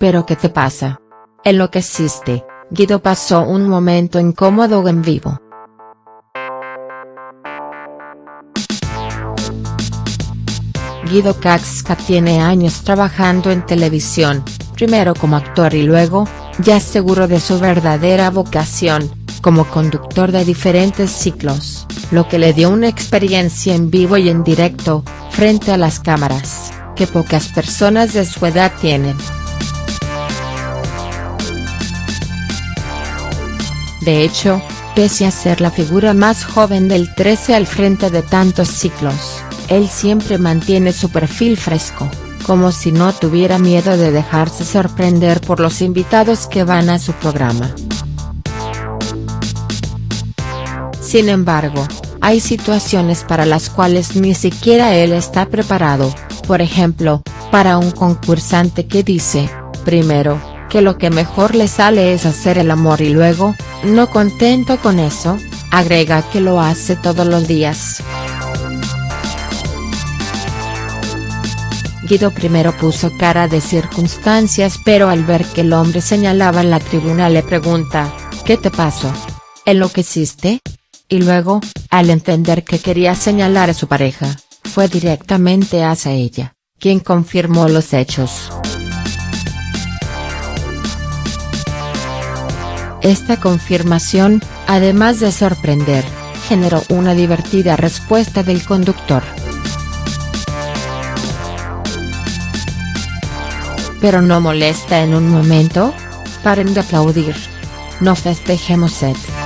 ¿Pero qué te pasa? Enloqueciste, Guido pasó un momento incómodo en vivo. Guido Caxca tiene años trabajando en televisión, primero como actor y luego, ya seguro de su verdadera vocación, como conductor de diferentes ciclos, lo que le dio una experiencia en vivo y en directo, frente a las cámaras, que pocas personas de su edad tienen. De hecho, pese a ser la figura más joven del 13 al frente de tantos ciclos, él siempre mantiene su perfil fresco, como si no tuviera miedo de dejarse sorprender por los invitados que van a su programa. Sin embargo, hay situaciones para las cuales ni siquiera él está preparado, por ejemplo, para un concursante que dice, primero, que lo que mejor le sale es hacer el amor y luego, no contento con eso, agrega que lo hace todos los días. Guido primero puso cara de circunstancias pero al ver que el hombre señalaba en la tribuna le pregunta, ¿qué te pasó? ¿Enloqueciste? Y luego, al entender que quería señalar a su pareja, fue directamente hacia ella, quien confirmó los hechos. Esta confirmación, además de sorprender, generó una divertida respuesta del conductor. ¿Pero no molesta en un momento? Paren de aplaudir. No festejemos et.